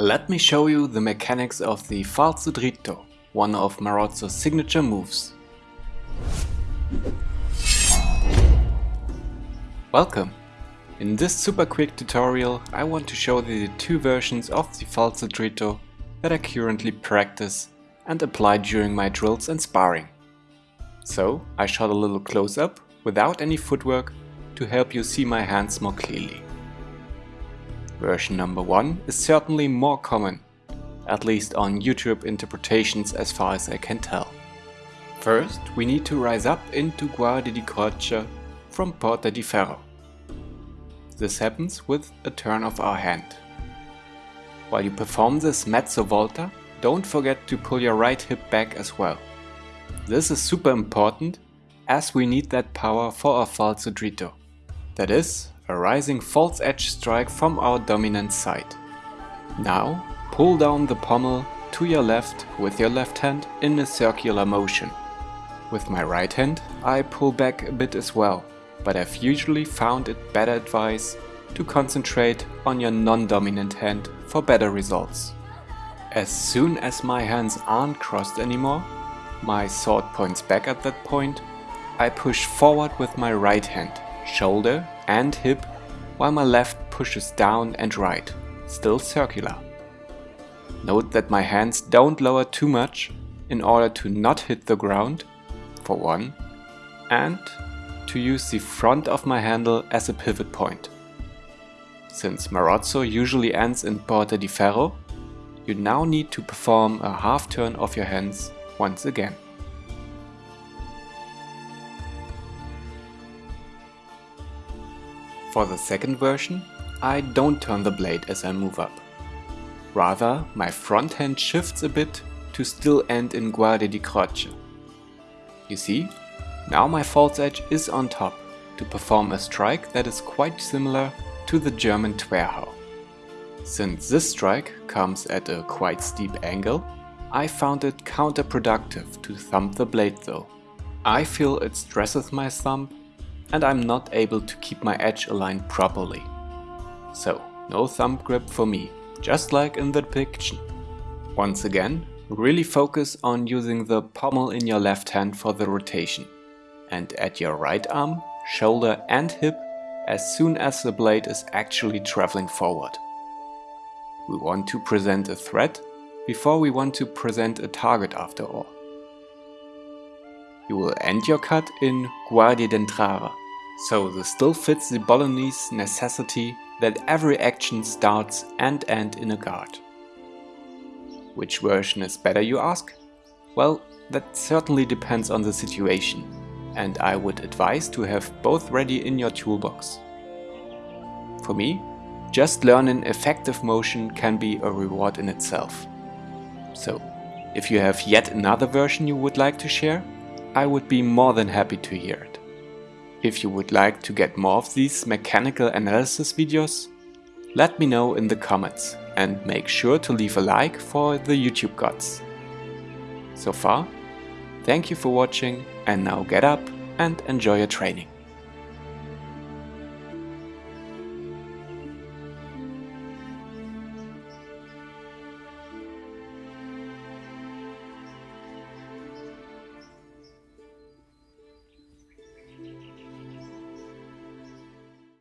Let me show you the mechanics of the falso dritto, one of Marozzo's signature moves. Welcome! In this super quick tutorial I want to show you the two versions of the falso dritto that I currently practice and apply during my drills and sparring. So I shot a little close up without any footwork to help you see my hands more clearly. Version number 1 is certainly more common, at least on YouTube interpretations as far as I can tell. First we need to rise up into Guardia di Croce from Porta di Ferro. This happens with a turn of our hand. While you perform this mezzo volta, don't forget to pull your right hip back as well. This is super important as we need that power for our falso dritto. That is, a rising false edge strike from our dominant side. Now, pull down the pommel to your left with your left hand in a circular motion. With my right hand, I pull back a bit as well, but I've usually found it better advice to concentrate on your non-dominant hand for better results. As soon as my hands aren't crossed anymore, my sword points back at that point, I push forward with my right hand shoulder and hip while my left pushes down and right, still circular. Note that my hands don't lower too much in order to not hit the ground, for one, and to use the front of my handle as a pivot point. Since Marozzo usually ends in Porta di Ferro, you now need to perform a half turn of your hands once again. For the second version, I don't turn the blade as I move up. Rather, my front hand shifts a bit to still end in Guardia di Croce. You see, now my false edge is on top to perform a strike that is quite similar to the German Zwerchhau. Since this strike comes at a quite steep angle, I found it counterproductive to thump the blade though. I feel it stresses my thumb and I'm not able to keep my edge aligned properly. So, no thumb grip for me, just like in the depiction. Once again, really focus on using the pommel in your left hand for the rotation. And at your right arm, shoulder and hip as soon as the blade is actually traveling forward. We want to present a threat before we want to present a target after all. You will end your cut in Guardia d'entrare, so this still fits the Bolognese necessity that every action starts and end in a guard. Which version is better you ask? Well, that certainly depends on the situation, and I would advise to have both ready in your toolbox. For me, just learning effective motion can be a reward in itself. So, if you have yet another version you would like to share, I would be more than happy to hear it. If you would like to get more of these mechanical analysis videos, let me know in the comments and make sure to leave a like for the YouTube gods. So far, thank you for watching and now get up and enjoy your training.